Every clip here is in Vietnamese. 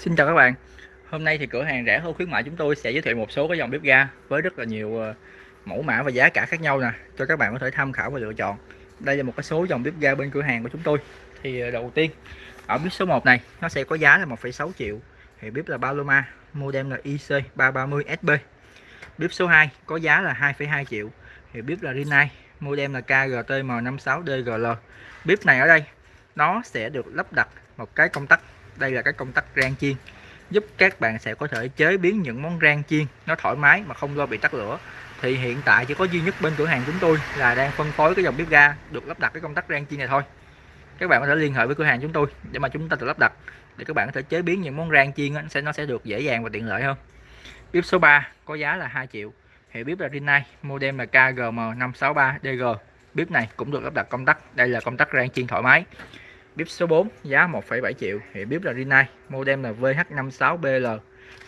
Xin chào các bạn. Hôm nay thì cửa hàng rẻ hơn khuyến mại chúng tôi sẽ giới thiệu một số cái dòng bếp ga với rất là nhiều ờ, mẫu mã và giá cả khác nhau nè cho các bạn có thể tham khảo và lựa chọn. Đây là một cái số dòng bếp ga bên cửa hàng của chúng tôi. Thì ờ, đầu tiên ở bếp số 1 này nó sẽ có giá là 1,6 triệu. Thì bếp là Paloma model là IC330SB bếp số 2 có giá là 2,2 triệu. Thì bếp là Rinnai model là KGTM56DGL bếp này ở đây nó sẽ được lắp đặt một cái công tắc đây là cái công tắc rang chiên. Giúp các bạn sẽ có thể chế biến những món rang chiên nó thoải mái mà không lo bị tắt lửa. Thì hiện tại chỉ có duy nhất bên cửa hàng chúng tôi là đang phân phối cái dòng bếp ga được lắp đặt cái công tắc rang chiên này thôi. Các bạn có thể liên hệ với cửa hàng chúng tôi để mà chúng ta tự lắp đặt, để các bạn có thể chế biến những món rang chiên nó sẽ nó sẽ được dễ dàng và tiện lợi hơn. Bếp số 3 có giá là 2 triệu. Hệ bếp là Rinnai model là KGM563DG bếp này cũng được lắp đặt công tắc. Đây là công tắc rang chiên thoải mái bếp số 4 giá 1,7 triệu hiệu bếp là Rinnai model là VH56BL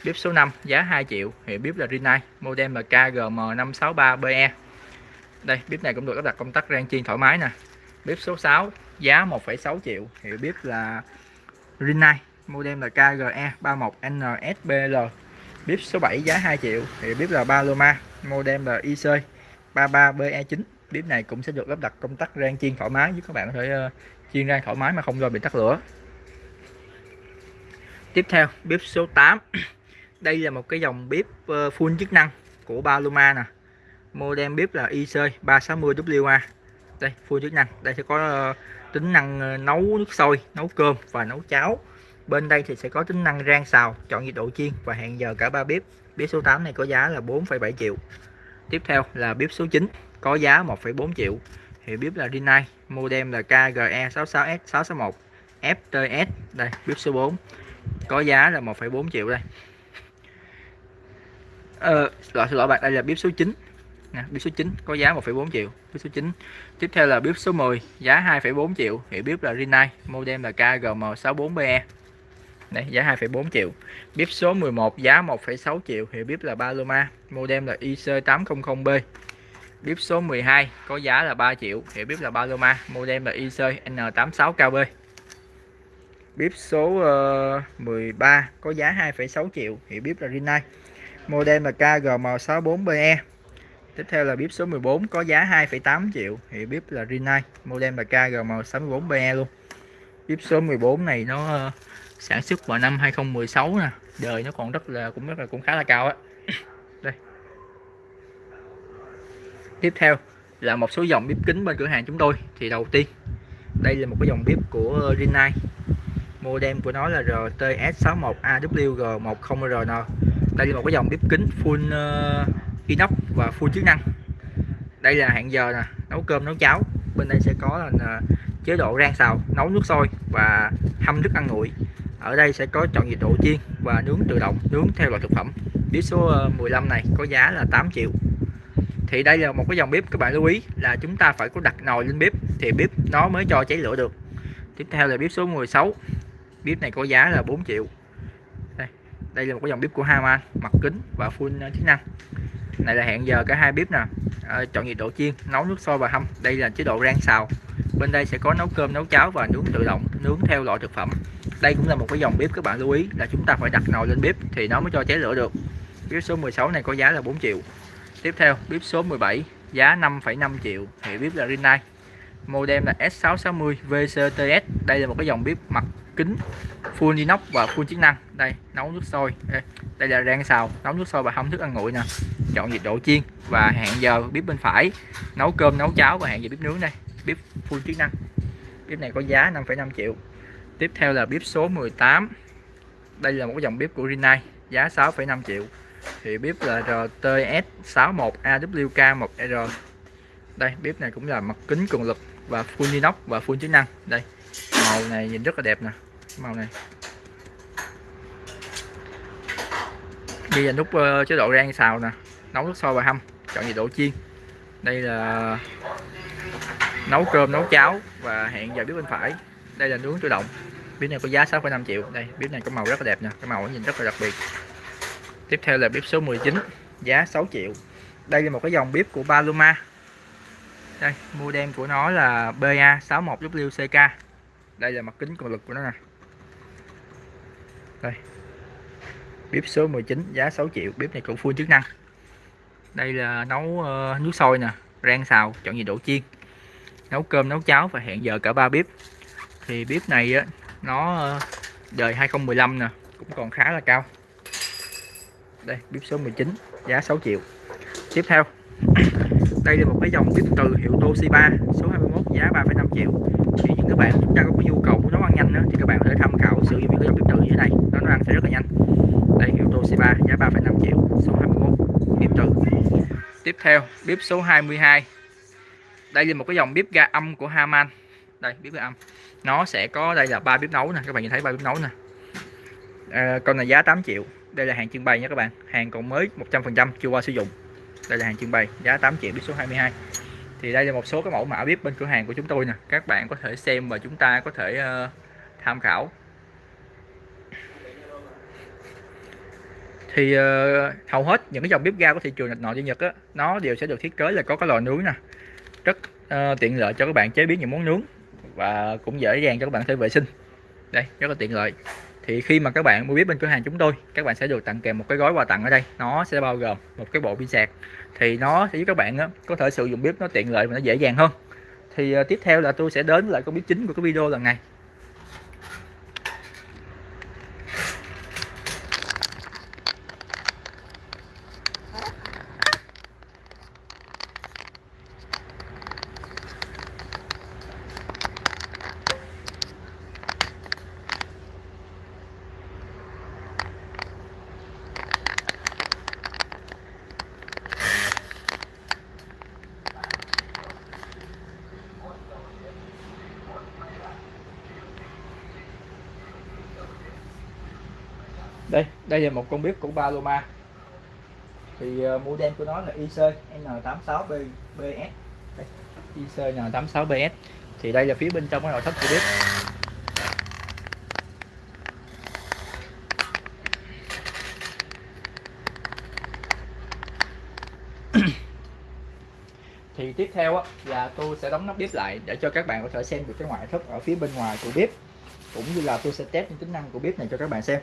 bếp số 5 giá 2 triệu hiệu bếp là Rinnai model là KGM563BE đây bếp này cũng được lắp đặt công tắc rang chiên thoải mái nè. Bếp số 6 giá 1,6 triệu hiệu bếp là Rinnai model là KGE31NSBL bếp số 7 giá 2 triệu hiệu bếp là Paloma model là IC33BE9 bếp e này cũng sẽ được lắp đặt công tắc rang chiên thoải mái giúp các bạn có thể ờ, chiên rang thoải mái mà không lo bị tắt lửa. Tiếp theo bếp số 8 đây là một cái dòng bếp ờ, full chức năng của Paloma nè. Model bếp là IC 360WA đây full chức năng. Đây sẽ có ờ, tính năng ờ, nấu nước sôi nấu cơm và nấu cháo. Bên đây thì sẽ có tính năng rang xào chọn nhiệt độ chiên và hẹn giờ cả ba bếp. Bếp số 8 này có giá là 4,7 triệu. Tiếp theo là bếp số 9 có giá 1,4 triệu hiệu bếp là Rinnai modem là KGE66S661 FTS đây bếp số 4 có giá là 1,4 triệu đây. Ờ, loại xin lỗi bạn đây là bếp số 9 nè, bếp số 9 có giá 1,4 triệu bếp số 9 tiếp theo là bếp số 10 giá 2,4 triệu. Hiệu bếp là Rinnai modem là KGM64BE đây giá 2,4 triệu. Bếp số 11 giá 1,6 triệu. Hiệu bếp là Paloma modem là IC800B bếp số 12 có giá là 3 triệu. Hiệu bếp là Paloma model là IC N86KB bếp số ờ, uh, 13 có giá 2,6 triệu. Hiệu bếp là Rinnai. Model là KGM64BE tiếp theo là bếp số 14 có giá 2,8 triệu. Hiệu bếp là Rinnai. Model là KGM64BE luôn. Bếp số 14 này nó uh, sản xuất vào năm 2016 nè. Đời nó còn rất là cũng rất là cũng khá là cao á đây tiếp theo là một số dòng bếp kính bên cửa hàng chúng tôi. Thì đầu tiên đây là một cái dòng bếp của Rinnai. Model của nó là RTS61AWG10RN đây là một cái dòng bếp kính full uh, inox và full chức năng. Đây là hẹn giờ nè nấu cơm nấu cháo. Bên đây sẽ có là uh, chế độ rang xào nấu nước sôi và hâm thức ăn nguội. Ở đây sẽ có chọn nhiệt độ chiên và nướng tự động nướng theo loại thực phẩm. Bếp số ờ, 15 này có giá là 8 triệu thì đây là một cái dòng bếp các bạn lưu ý là chúng ta phải có đặt nồi lên bếp thì bếp nó mới cho cháy lửa được. Tiếp theo là bếp số 16 bếp này có giá là 4 triệu. Đây, đây là một cái dòng bếp của Haman mặt kính và full ờ, chức năng. Này là hẹn giờ cả hai bếp nè. À, chọn nhiệt độ chiên nấu nước sôi và hâm. Đây là chế độ rang xào. Bên đây sẽ có nấu cơm nấu cháo và nướng tự động nướng theo loại thực phẩm. Đây cũng là một cái dòng bếp các bạn lưu ý là chúng ta phải đặt nồi lên bếp thì nó mới cho cháy lửa được. Bếp số 16 này có giá là 4 triệu tiếp theo bếp số 17 giá 5,5 triệu hệ bếp là Rinnai. Model là S660 VCTS đây là một cái dòng bếp mặt kính full inox và full chức năng. Đây nấu nước sôi. Đây, đây là rang xào nấu nước sôi và hâm thức ăn nguội nè. Chọn nhiệt độ chiên và hẹn giờ bếp bên phải. Nấu cơm nấu cháo và hẹn giờ bếp nướng đây. Bếp full chức năng. Bếp này có giá 5,5 triệu. Tiếp theo là bếp số 18 đây là một cái dòng bếp của Rinnai giá 6,5 triệu thì bếp là RTS61AWK1R đây bếp này cũng là mặt kính cường lực và full inox và full chức năng. Đây màu này nhìn rất là đẹp nè màu này. Bây là nút uh, chế độ rang xào nè nấu nước sôi và hâm chọn nhiệt độ chiên. Đây là nấu cơm nấu cháo và hẹn giờ bếp bên phải. Đây là nướng tự động. Bếp này có giá 6,5 triệu. Đây bếp này có màu rất là đẹp nè cái màu nhìn rất là đặc biệt tiếp theo là bếp số 19 giá 6 triệu. Đây là một cái dòng bếp của Paloma. Đây model của nó là BA61WCK đây là mặt kính cường lực của nó nè. Đây. Bếp số 19 giá 6 triệu. Bếp này cũng full chức năng. Đây là nấu uh, nước sôi nè rang xào chọn nhiệt độ chiên. Nấu cơm nấu cháo và hẹn giờ cả ba bếp. Thì bếp này á nó ờ, đời 2015 nè cũng còn khá là cao đây bếp số 19 giá 6 triệu. Tiếp theo. Đây là một cái dòng bếp từ hiệu Toshiba số 21 giá 3,5 triệu. Thì những các bạn chúng ta có nhu cầu muốn nấu ăn nhanh nữa, thì các bạn có thể tham khảo sử dụng những cái dòng bếp từ như thế này nó nấu ăn sẽ rất là nhanh. Đây hiệu Toshiba giá 3,5 triệu số 21 bếp từ. Tiếp theo bếp số 22 đây là một cái dòng bếp ga âm của Haman. Đây bếp ga âm. Nó sẽ có đây là ba bếp nấu nè các bạn nhìn thấy ba bếp nấu nè. À, con này giá 8 triệu đây là hàng trưng bày nha các bạn. Hàng còn mới 100% chưa qua sử dụng. Đây là hàng trưng bày giá 8 triệu biết số 22 thì đây là một số cái mẫu mã bếp bên cửa hàng của chúng tôi nè. Các bạn có thể xem và chúng ta có thể uh, tham khảo. Thì uh, hầu hết những cái dòng bếp ga của thị trường Nhật nội Nhật á nó đều sẽ được thiết kế là có cái lò nướng nè. Rất uh, tiện lợi cho các bạn chế biến những món nướng và cũng dễ dàng cho các bạn thể vệ sinh. Đây rất là tiện lợi thì khi mà các bạn mua bếp bên cửa hàng chúng tôi các bạn sẽ được tặng kèm một cái gói quà tặng ở đây. Nó sẽ bao gồm một cái bộ pin sạc. Thì nó sẽ giúp các bạn có thể sử dụng bếp nó tiện lợi và nó dễ dàng hơn. Thì uh, tiếp theo là tôi sẽ đến lại con bếp chính của cái video lần này. Đây đây là một con bếp của Paloma. Thì uh, model của nó là IC N86BS IC N86BS thì đây là phía bên trong cái nội thất của bếp. Thì tiếp theo á, là tôi sẽ đóng nắp bếp lại để cho các bạn có thể xem được cái ngoại thất ở phía bên ngoài của bếp cũng như là tôi sẽ test những tính năng của bếp này cho các bạn xem.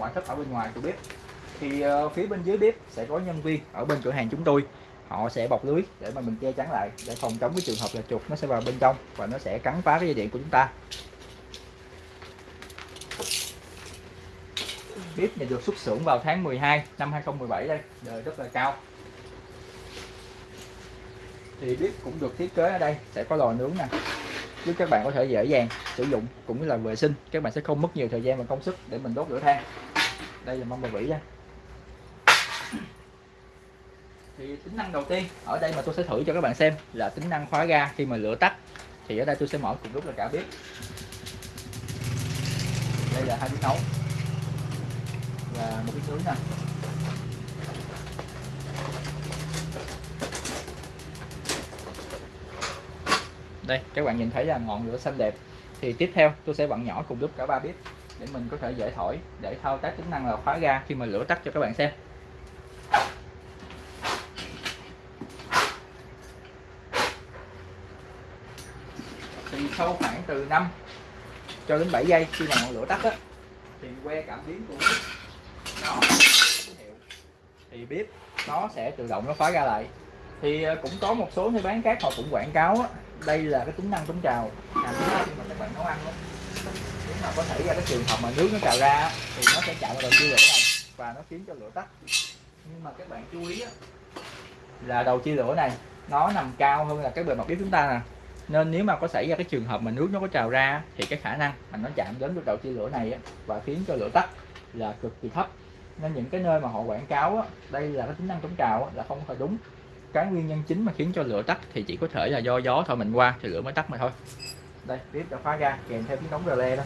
Ngoại thất ở bên ngoài của bếp. Thì uh, phía bên dưới bếp sẽ có nhân viên ở bên cửa hàng chúng tôi. Họ sẽ bọc lưới để mà mình che chắn lại để phòng chống cái trường hợp là chuột nó sẽ vào bên trong và nó sẽ cắn phá cái dây điện của chúng ta. Bếp này được xuất xưởng vào tháng 12 năm 2017 đây đời rất là cao. Thì bếp cũng được thiết kế ở đây sẽ có lò nướng nè. Giúp các bạn có thể dễ dàng sử dụng cũng như là vệ sinh. Các bạn sẽ không mất nhiều thời gian và công sức để mình đốt lửa than đây là mâm bầu vỉ nha. Thì tính năng đầu tiên, ở đây mà tôi sẽ thử cho các bạn xem là tính năng khóa ga khi mà lửa tắt. Thì ở đây tôi sẽ mở cùng lúc là cả bếp. Đây là hai bếp nấu. Và một cái nướng nè. Đây, các bạn nhìn thấy là ngọn lửa xanh đẹp. Thì tiếp theo, tôi sẽ bận nhỏ cùng lúc cả ba bếp để mình có thể dễ thổi để thao tác tính năng là khóa ga khi mà lửa tắt cho các bạn xem. Thì sau khoảng từ 5 cho đến 7 giây khi mà ngọn lửa tắt á thì que cảm biến của bếp nó thì bếp nó sẽ tự động nó khóa ga lại. Thì ờ, cũng có một số nơi bán khác họ cũng quảng cáo á, đây là cái tính năng chống trào. Làm khi mà các bạn nấu ăn đó nó mà có thể ra cái trường hợp mà nước nó trào ra thì nó sẽ chạm vào đầu chia lửa này, và nó khiến cho lửa tắt. Nhưng mà các bạn chú ý là đầu chia lửa này, nó nằm cao hơn là cái bề mặt bếp chúng ta nè. Nên nếu mà có xảy ra cái trường hợp mà nước nó có trào ra thì cái khả năng mà nó chạm đến cái đầu chia lửa này và khiến cho lửa tắt là cực kỳ thấp. Nên những cái nơi mà họ quảng cáo đây là cái tính năng chống trào là không phải đúng. Cái nguyên nhân chính mà khiến cho lửa tắt thì chỉ có thể là do gió thổi mình qua thì lửa mới tắt mà thôi đây clip đã khóa ga kèm theo tiếng đóng rơ le đó.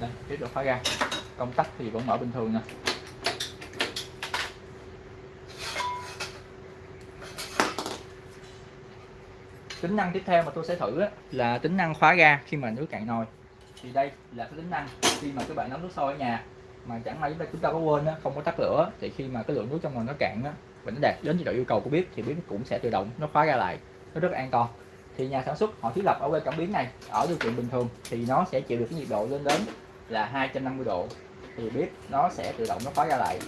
Đây clip đã khóa ga công tắc thì vẫn mở bình thường nè. Tính năng tiếp theo mà tôi sẽ thử á, là tính năng khóa ga khi mà nước cạn nồi. Thì đây là cái tính năng khi mà các bạn nấu nước sôi ở nhà mà chẳng may chúng ta chúng ta có quên á, không có tắt lửa thì khi mà cái lượng nước trong nồi nó cạn á và nó đạt đến chế độ yêu cầu của bếp thì bếp cũng sẽ tự động nó khóa ga lại nó rất an toàn. Thì nhà sản xuất họ thiết lập ở quay cảm biến này ở điều kiện bình thường thì nó sẽ chịu được cái nhiệt độ lên đến là 250 độ. Thì bếp nó sẽ tự động nó khóa ra lại.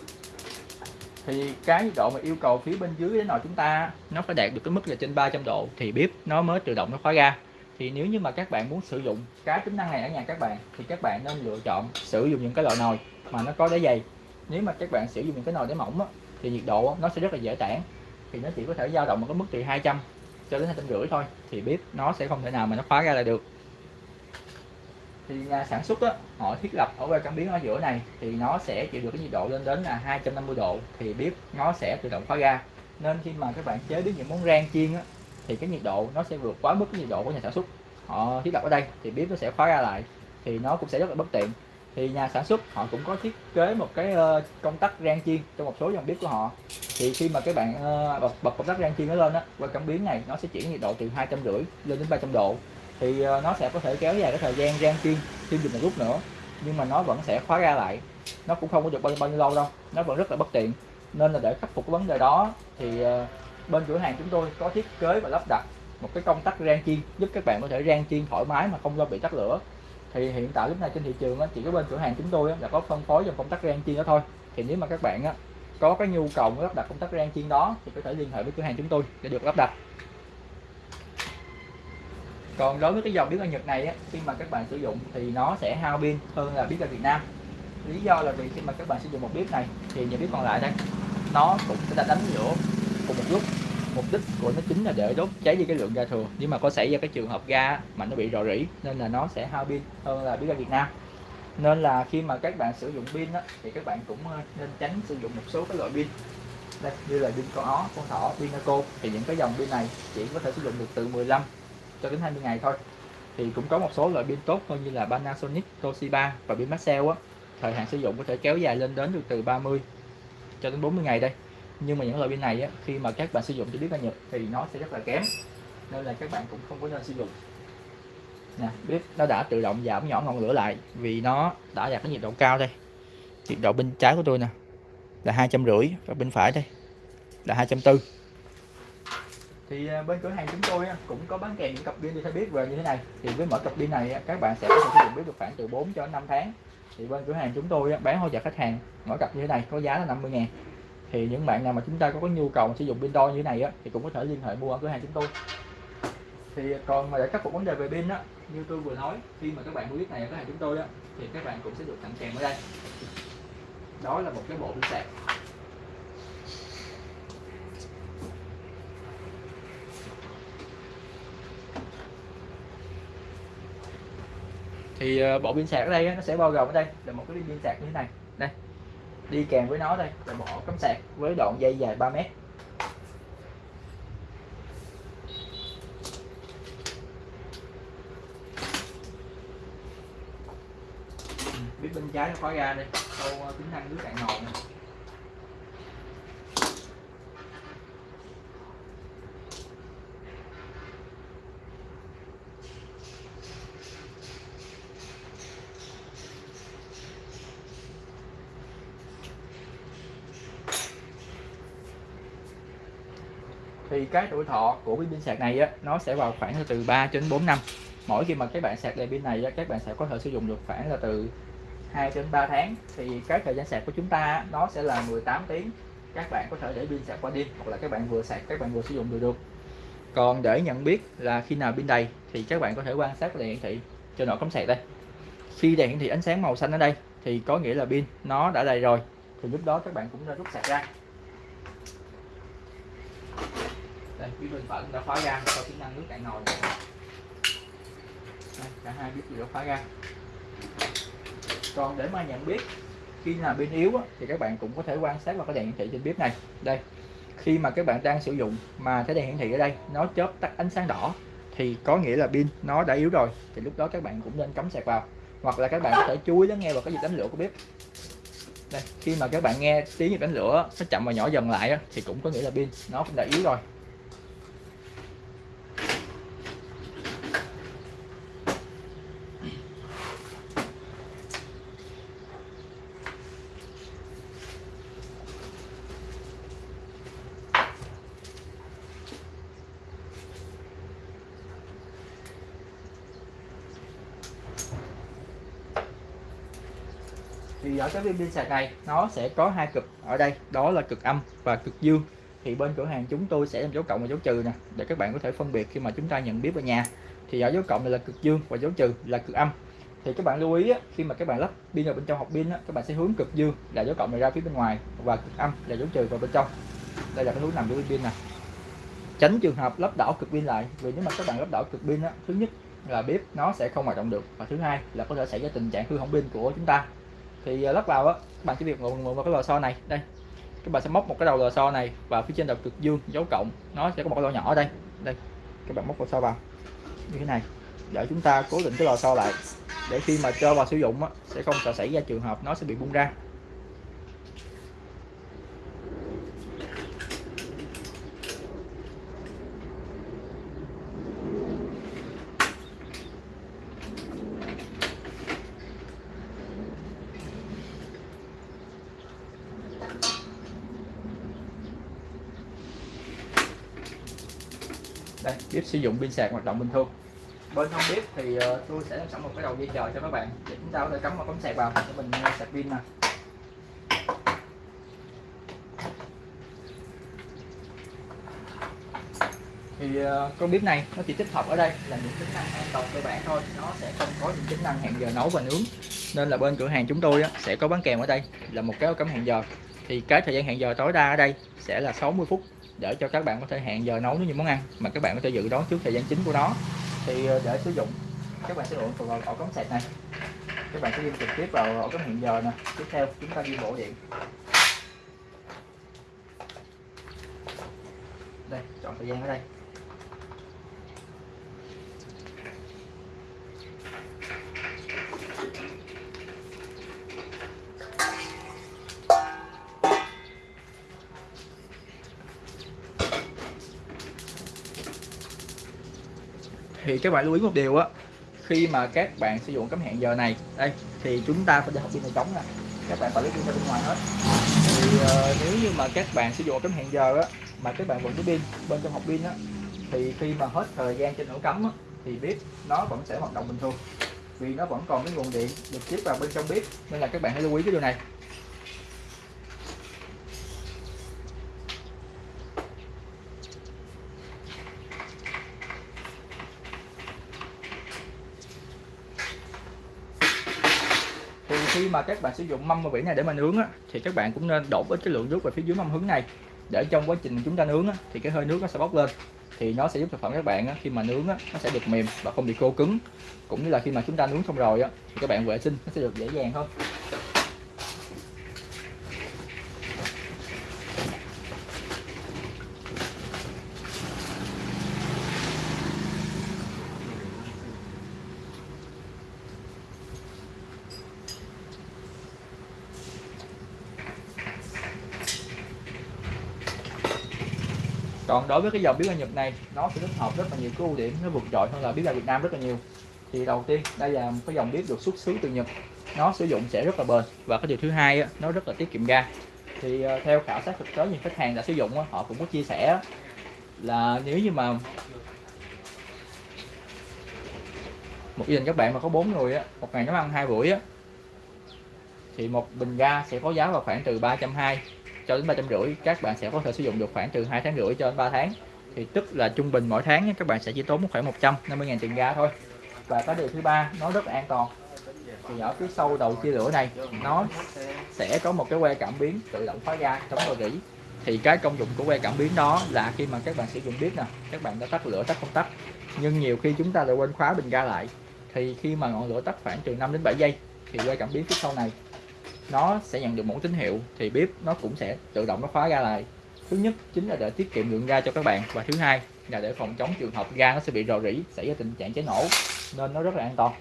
Thì cái nhiệt độ mà yêu cầu phía bên dưới đến nồi chúng ta nó phải đạt được cái mức là trên 300 độ thì bếp nó mới tự động nó khóa ra. thì nếu như mà các bạn muốn sử dụng cái tính năng này ở nhà các bạn thì các bạn nên lựa chọn sử dụng những cái loại nồi mà nó có đáy dày. Nếu mà các bạn sử dụng những cái nồi đáy mỏng á, thì nhiệt độ nó sẽ rất là dễ tản. Thì nó chỉ có thể dao động ở cái mức từ 200 cho đến hai trăm rưỡi thôi thì bếp nó sẽ không thể nào mà nó khóa ra lại được. Thì nhà sản xuất đó họ thiết lập ở que cảm biến ở giữa này thì nó sẽ chịu được cái nhiệt độ lên đến là 250 độ thì bếp nó sẽ tự động khóa ga nên khi mà các bạn chế biến những món rang chiên á, thì cái nhiệt độ nó sẽ vượt quá mức cái nhiệt độ của nhà sản xuất. Họ thiết lập ở đây thì bếp nó sẽ khóa ra lại thì nó cũng sẽ rất là bất tiện thì nhà sản xuất họ cũng có thiết kế một cái ờ, công tắc rang chiên trong một số dòng bếp của họ. Thì khi mà các bạn ờ, bật, bật công tắc rang chiên nó lên á qua cảm biến này nó sẽ chuyển nhiệt độ từ hai trăm rưỡi lên đến 300 độ. Thì ờ, nó sẽ có thể kéo dài cái thời gian rang chiên thêm được một lúc nữa nhưng mà nó vẫn sẽ khóa ra lại. Nó cũng không có được bao, bao nhiêu lâu đâu nó vẫn rất là bất tiện. Nên là để khắc phục cái vấn đề đó thì bên cửa hàng chúng tôi có thiết kế và lắp đặt một cái công tắc rang chiên giúp các bạn có thể rang chiên thoải mái mà không lo bị tắt lửa thì hiện tại lúc này trên thị trường chỉ có bên cửa hàng chúng tôi là có phân phối dòng công tắc rang chiên đó thôi. Thì nếu mà các bạn có cái nhu cầu lắp đặt công tắc rang chiên đó, thì có thể liên hệ với cửa hàng chúng tôi để được lắp đặt. Còn đối với cái dòng bếp ga Nhật này khi mà các bạn sử dụng thì nó sẽ hao pin hơn là bếp ga Việt Nam. Lý do là vì khi mà các bạn sử dụng một bếp này, thì những bếp còn lại đây, nó cũng sẽ đánh lửa cùng một lúc mục đích của nó chính là để đốt cháy đi cái lượng ga thừa. Nhưng mà có xảy ra cái trường hợp ga mà nó bị rò rỉ nên là nó sẽ hao pin hơn là bếp ga Việt Nam. Nên là khi mà các bạn sử dụng pin đó, thì các bạn cũng ờ, nên tránh sử dụng một số cái loại pin. Đây như là pin con ó con thỏ pin naco thì những cái dòng pin này chỉ có thể sử dụng được từ 15 cho đến 20 ngày thôi. Thì cũng có một số loại pin tốt hơn như là Panasonic, Toshiba và pin Maxell á. Thời hạn sử dụng có thể kéo dài lên đến được từ 30 cho đến 40 ngày đây nhưng mà những loại pin này á, khi mà các bạn sử dụng cho bếp ga Nhật thì nó sẽ rất là kém. Nên là các bạn cũng không có nên sử dụng. Nè bếp nó đã tự động giảm nhỏ ngọn lửa lại vì nó đã đạt cái nhiệt độ cao đây. Nhiệt độ bên trái của tôi nè là hai trăm rưỡi và bên phải đây là hai trăm tư. Thì à, bên cửa hàng chúng tôi cũng có bán kèm những cặp pin đi theo bếp về như thế này. Thì với mỗi cặp pin này các bạn sẽ có thể sử dụng bếp được khoảng từ 4 cho đến 5 tháng. Thì bên cửa hàng chúng tôi bán hỗ trợ khách hàng mỗi cặp như thế này có giá là 50 ngàn thì những bạn nào mà chúng ta có, có nhu cầu sử dụng pin đo như thế này á, thì cũng có thể liên hệ mua ở cửa hàng chúng tôi. Thì còn mà để khắc phục vấn đề về pin á như tôi vừa nói khi mà các bạn mua biết này ở cửa hàng chúng tôi á thì các bạn cũng sẽ được tặng kèm ở đây. Đó là một cái bộ pin sạc. Thì ờ, bộ pin sạc ở đây nó sẽ bao gồm ở đây là một cái pin sạc như thế này. Đây đi kèm với nó đây, là bộ cắm sạc với đoạn dây dài 3 mét. Ừ, biết bên trái nó khóa ra đây câu ờ, tính năng nước cạn nồi này thì cái tuổi thọ của pin sạc này á, nó sẽ vào khoảng từ 3 đến 4 năm. Mỗi khi mà các bạn sạc đầy pin này á, các bạn sẽ có thể sử dụng được khoảng là từ 2 đến 3 tháng. Thì cái thời gian sạc của chúng ta nó sẽ là 18 tiếng. Các bạn có thể để pin sạc qua đêm hoặc là các bạn vừa sạc các bạn vừa sử dụng được được. Còn để nhận biết là khi nào pin đầy thì các bạn có thể quan sát đèn hiển thị trên nổ cắm sạc đây. Khi đèn hiển thị ánh sáng màu xanh ở đây thì có nghĩa là pin nó đã đầy rồi. Thì lúc đó các bạn cũng nên rút sạc ra. Đây phía bên phẩm đã khóa ra cho tính năng nước cạn nồi. Đây, cả hai biết đều đã khóa ra còn để mà nhận biết khi nào pin yếu á, thì các bạn cũng có thể quan sát vào cái đèn hiển thị trên bếp này. Đây khi mà các bạn đang sử dụng mà cái đèn hiển thị ở đây nó chớp tắt ánh sáng đỏ thì có nghĩa là pin nó đã yếu rồi thì lúc đó các bạn cũng nên cắm sạc vào. Hoặc là các bạn có thể chú ý lắng nghe vào cái nhịp đánh lửa của bếp. Đây khi mà các bạn nghe tiếng nhịp đánh lửa nó chậm và nhỏ dần lại thì cũng có nghĩa là pin nó cũng đã yếu rồi. Thì ở cái viên pin sạc này nó sẽ có hai cực. Ở đây đó là cực âm và cực dương. Thì bên cửa hàng chúng tôi sẽ làm dấu cộng và dấu trừ nè để các bạn có thể phân biệt khi mà chúng ta nhận biết ở nhà. Thì ở dấu cộng này là cực dương và dấu trừ là cực âm. Thì các bạn lưu ý á, khi mà các bạn lắp pin vào bên trong hộp pin á, các bạn sẽ hướng cực dương là dấu cộng này ra phía bên ngoài và cực âm là dấu trừ vào bên trong. Đây là cái hướng nằm của pin nè. Tránh trường hợp lắp đảo cực pin lại vì nếu mà các bạn lắp đảo cực pin á, thứ nhất là bếp nó sẽ không hoạt động được và thứ hai là có thể xảy ra tình trạng hư hỏng pin của chúng ta thì ờ, lắc lắp vào á các bạn chỉ việc mượn vào cái lò xo này đây. Các bạn sẽ móc một cái đầu lò xo này vào phía trên đầu cực dương dấu cộng. Nó sẽ có một cái lỗ nhỏ ở đây. Đây các bạn móc lò xo vào. Như thế này để chúng ta cố định cái lò xo lại. Để khi mà cho vào sử dụng á, sẽ không sợ xảy ra trường hợp nó sẽ bị bung ra. Đây bếp sử dụng pin sạc hoạt động bình thường. Bên không bếp thì ờ, tôi sẽ làm sẵn một cái đầu dây chờ cho các bạn. Để chúng ta có thể cắm vào cắm sạc vào để mình ờ, sạc pin nè. Thì ờ, con bếp này nó chỉ tích hợp ở đây là những tính năng an toàn cơ bản thôi. Nó sẽ không có những tính năng hẹn giờ nấu và nướng. Nên là bên cửa hàng chúng tôi á, sẽ có bán kèm ở đây là một cái cắm hẹn giờ. Thì cái thời gian hẹn giờ tối đa ở đây sẽ là 60 phút để cho các bạn có thể hẹn giờ nấu những món ăn mà các bạn có thể dự đoán trước thời gian chính của nó. Thì ờ, để sử dụng, các bạn sẽ lựa vào ổ cắm sạc này. Các bạn sẽ đi trực tiếp vào ổ cắm hẹn giờ nè. Tiếp theo, chúng ta đi bộ điện. Đây, chọn thời gian ở đây. Thì các bạn lưu ý một điều á khi mà các bạn sử dụng cắm hẹn giờ này đây thì chúng ta phải để học pin này trống nè. Các bạn phải lấy pin ra bên ngoài hết. Thì uh, nếu như mà các bạn sử dụng cắm hẹn giờ á mà các bạn vẫn có pin bên trong học pin á thì khi mà hết thời gian trên ổ cắm á, thì bếp nó vẫn sẽ hoạt động bình thường vì nó vẫn còn cái nguồn điện được tiếp vào bên trong bếp. Nên là các bạn hãy lưu ý cái điều này thì khi mà các bạn sử dụng mâm và vỉ này để mà nướng á, thì các bạn cũng nên đổ ít cái lượng nước vào phía dưới mâm hứng này. Để trong quá trình chúng ta nướng á, thì cái hơi nước nó sẽ bốc lên. Thì nó sẽ giúp thực phẩm các bạn á, khi mà nướng á, nó sẽ được mềm và không bị khô cứng. Cũng như là khi mà chúng ta nướng xong rồi á, thì các bạn vệ sinh nó sẽ được dễ dàng hơn. Còn đối với cái dòng bếp ga Nhật này nó sẽ tích hợp rất là nhiều cái ưu điểm nó vượt trội hơn là bếp ga Việt Nam rất là nhiều. Thì đầu tiên đây là một cái dòng bếp được xuất xứ từ Nhật. Nó sử dụng sẽ rất là bền. Và cái điều thứ hai á, nó rất là tiết kiệm ga. Thì ờ, theo khảo sát thực tế những khách hàng đã sử dụng á, họ cũng có chia sẻ là nếu như mà một gia đình các bạn mà có bốn người á, một ngày nấu ăn hai buổi á, thì một bình ga sẽ có giá vào khoảng từ 320 cho đến ba trăm rưỡi, các bạn sẽ có thể sử dụng được khoảng từ hai tháng rưỡi cho đến 3 tháng. Thì tức là trung bình mỗi tháng các bạn sẽ chỉ tốn khoảng 150 000 tiền ga thôi. Và cái điều thứ ba, nó rất là an toàn. Thì ở phía sau đầu chia lửa này, nó sẽ có một cái que cảm biến tự động khóa ga chống rò rỉ. Thì cái công dụng của que cảm biến đó là khi mà các bạn sử dụng bếp nè, các bạn đã tắt lửa, tắt không tắt. Nhưng nhiều khi chúng ta lại quên khóa bình ga lại. Thì khi mà ngọn lửa tắt khoảng từ 5 đến 7 giây, thì que cảm biến phía sau này nó sẽ nhận được một tín hiệu thì bếp nó cũng sẽ tự động nó khóa ga lại. Thứ nhất chính là để tiết kiệm lượng ga cho các bạn và thứ hai là để phòng chống trường hợp ga nó sẽ bị rò rỉ, xảy ra tình trạng cháy nổ nên nó rất là an toàn.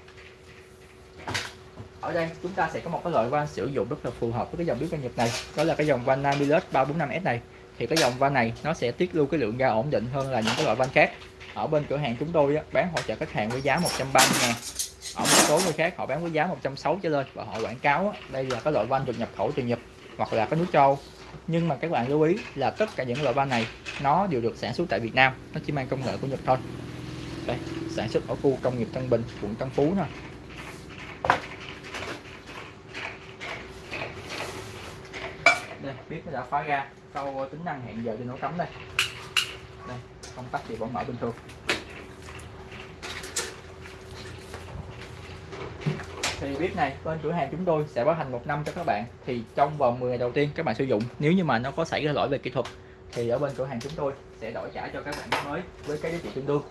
Ở đây chúng ta sẽ có một cái loại van sử dụng rất là phù hợp với cái dòng bếp ga Nhật này, đó là cái dòng van Namilus 345S này. Thì cái dòng van này nó sẽ tiết lưu cái lượng ga ổn định hơn là những cái loại van khác. Ở bên cửa hàng chúng tôi bán hỗ trợ khách hàng với giá 130 ngàn ở một số người khác họ bán với giá 160 trở lên và họ quảng cáo đây là cái loại van được nhập khẩu từ Nhật hoặc là cái nước châu. Nhưng mà các bạn lưu ý là tất cả những loại van này nó đều được sản xuất tại Việt Nam, nó chỉ mang công nghệ của Nhật thôi. Đây, sản xuất ở khu công nghiệp Tân Bình, quận Tân Phú nè. Bếp nó đã khóa ra câu tính năng hẹn giờ cho nấu cắm đây. Đây, công tắc thì vẫn mở bình thường. Thì bếp này, bên cửa hàng chúng tôi sẽ bảo hành một năm cho các bạn. Thì trong vòng 10 ngày đầu tiên các bạn sử dụng, nếu như mà nó có xảy ra lỗi về kỹ thuật, thì ở bên cửa hàng chúng tôi sẽ đổi trả cho các bạn mới với cái giá trị tương đương.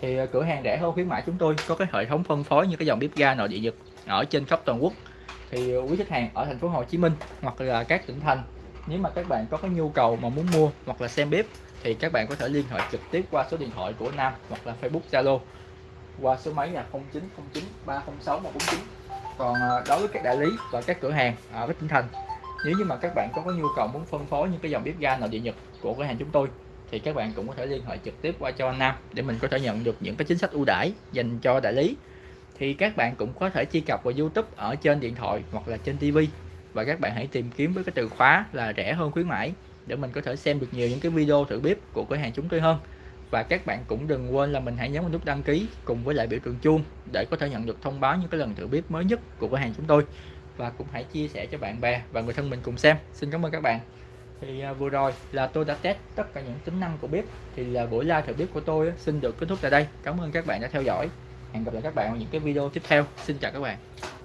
Thì ờ, cửa hàng rẻ hơn khuyến mãi chúng tôi, có cái hệ thống phân phối như cái dòng bếp ga nội địa nhật ở trên khắp toàn quốc. Thì ờ, quý khách hàng ở thành phố Hồ Chí Minh hoặc là các tỉnh thành, nếu mà các bạn có cái nhu cầu mà muốn mua hoặc là xem bếp, thì các bạn có thể liên hệ trực tiếp qua số điện thoại của Nam hoặc là Facebook Zalo qua số máy là 0909 306 149 còn ờ, đối với các đại lý và các cửa hàng ờ, ở các tỉnh thành nếu như mà các bạn có có nhu cầu muốn phân phối những cái dòng bếp ga nội địa nhật của cửa hàng chúng tôi, thì các bạn cũng có thể liên hệ trực tiếp qua cho anh Nam để mình có thể nhận được những cái chính sách ưu đãi dành cho đại lý. Thì các bạn cũng có thể truy cập vào YouTube ở trên điện thoại hoặc là trên TV và các bạn hãy tìm kiếm với cái từ khóa là rẻ hơn khuyến mãi để mình có thể xem được nhiều những cái video thử bếp của cửa hàng chúng tôi hơn và các bạn cũng đừng quên là mình hãy nhấn vào nút đăng ký cùng với lại biểu tượng chuông để có thể nhận được thông báo những cái lần thử bếp mới nhất của cửa hàng chúng tôi. Và cũng hãy chia sẻ cho bạn bè và người thân mình cùng xem. Xin cảm ơn các bạn. Thì à, vừa rồi là tôi đã test tất cả những tính năng của bếp. Thì là buổi live thử bếp của tôi xin được kết thúc tại đây. Cảm ơn các bạn đã theo dõi. Hẹn gặp lại các bạn ở những cái video tiếp theo. Xin chào các bạn.